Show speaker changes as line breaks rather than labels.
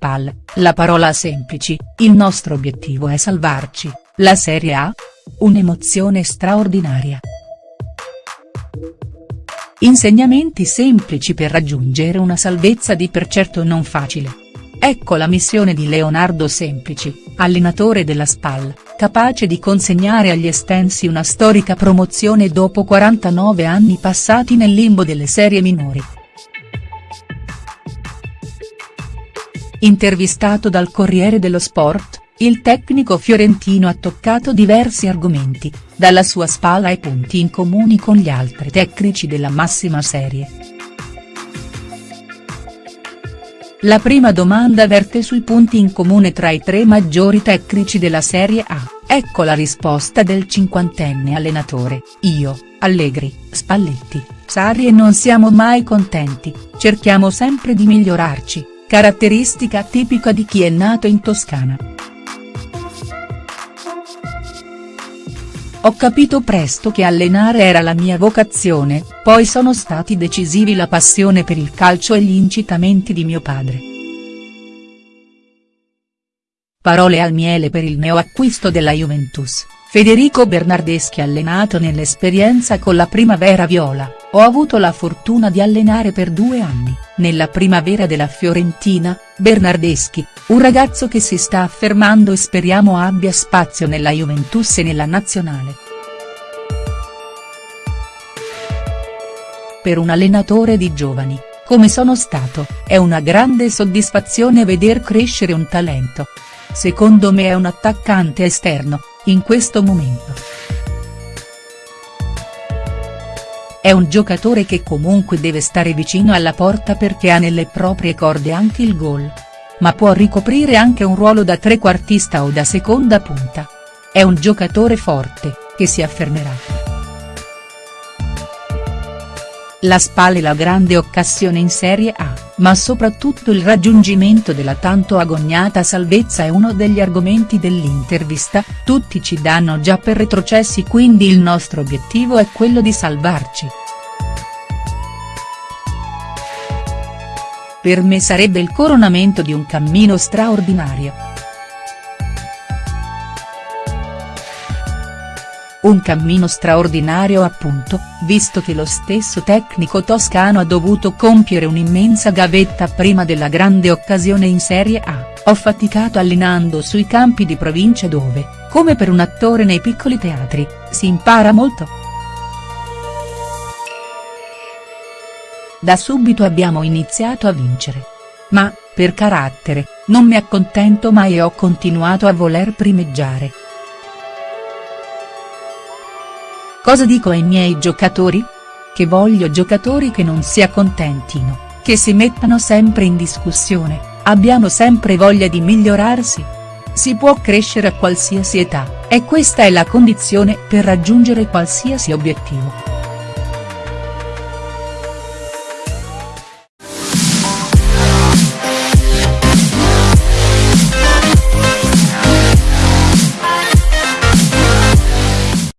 SPAL, la parola semplici, il nostro obiettivo è salvarci, la Serie A? Un'emozione straordinaria. Insegnamenti semplici per raggiungere una salvezza di per certo non facile. Ecco la missione di Leonardo Semplici, allenatore della SPAL, capace di consegnare agli estensi una storica promozione dopo 49 anni passati nel limbo delle serie minori. Intervistato dal Corriere dello Sport, il tecnico fiorentino ha toccato diversi argomenti, dalla sua spalla ai punti in comuni con gli altri tecnici della massima serie. La prima domanda verte sui punti in comune tra i tre maggiori tecnici della Serie A, ecco la risposta del cinquantenne allenatore, io, Allegri, Spalletti, Sarri e non siamo mai contenti, cerchiamo sempre di migliorarci, caratteristica tipica di chi è nato in Toscana. Ho capito presto che allenare era la mia vocazione, poi sono stati decisivi la passione per il calcio e gli incitamenti di mio padre. Parole al miele per il neoacquisto della Juventus, Federico Bernardeschi allenato nell'esperienza con la Primavera Viola, ho avuto la fortuna di allenare per due anni, nella primavera della Fiorentina, Bernardeschi, un ragazzo che si sta affermando e speriamo abbia spazio nella Juventus e nella nazionale. Per un allenatore di giovani, come sono stato, è una grande soddisfazione veder crescere un talento. Secondo me è un attaccante esterno, in questo momento. È un giocatore che comunque deve stare vicino alla porta perché ha nelle proprie corde anche il gol. Ma può ricoprire anche un ruolo da trequartista o da seconda punta. È un giocatore forte, che si affermerà. La SPAL è la grande occasione in Serie A, ma soprattutto il raggiungimento della tanto agognata salvezza è uno degli argomenti dell'intervista, tutti ci danno già per retrocessi quindi il nostro obiettivo è quello di salvarci. Per me sarebbe il coronamento di un cammino straordinario. Un cammino straordinario appunto, visto che lo stesso tecnico toscano ha dovuto compiere un'immensa gavetta prima della grande occasione in Serie A, ho faticato allenando sui campi di provincia dove, come per un attore nei piccoli teatri, si impara molto. Da subito abbiamo iniziato a vincere. Ma, per carattere, non mi accontento mai e ho continuato a voler primeggiare. Cosa dico ai miei giocatori? Che voglio giocatori che non si accontentino, che si mettano sempre in discussione, abbiano sempre voglia di migliorarsi. Si può crescere a qualsiasi età, e questa è la condizione per raggiungere qualsiasi obiettivo.